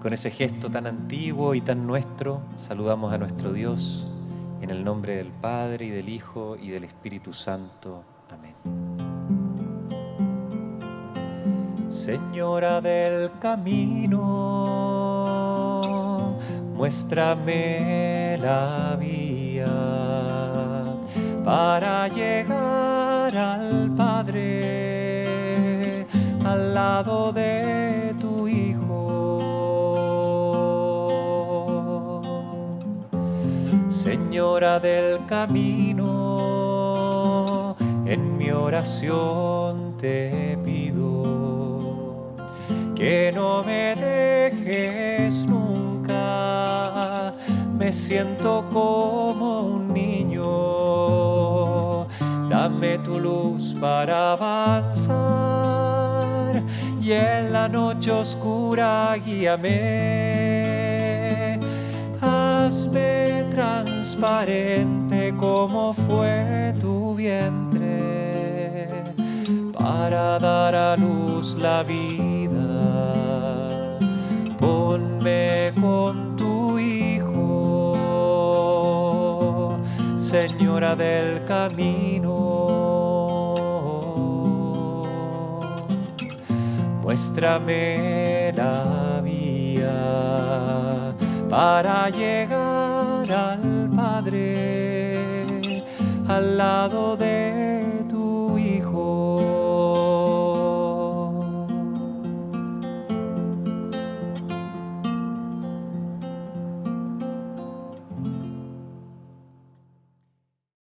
con ese gesto tan antiguo y tan nuestro, saludamos a nuestro Dios en el nombre del Padre y del Hijo y del Espíritu Santo. Amén. Señora del camino, muéstrame la vía para llegar al Padre, al lado de Señora del camino, en mi oración te pido que no me dejes nunca, me siento como un niño, dame tu luz para avanzar y en la noche oscura guíame, hazme transparente como fue tu vientre para dar a luz la vida. Ponme con tu Hijo, Señora del camino. Muéstrame la vía para llegar al Padre, al lado de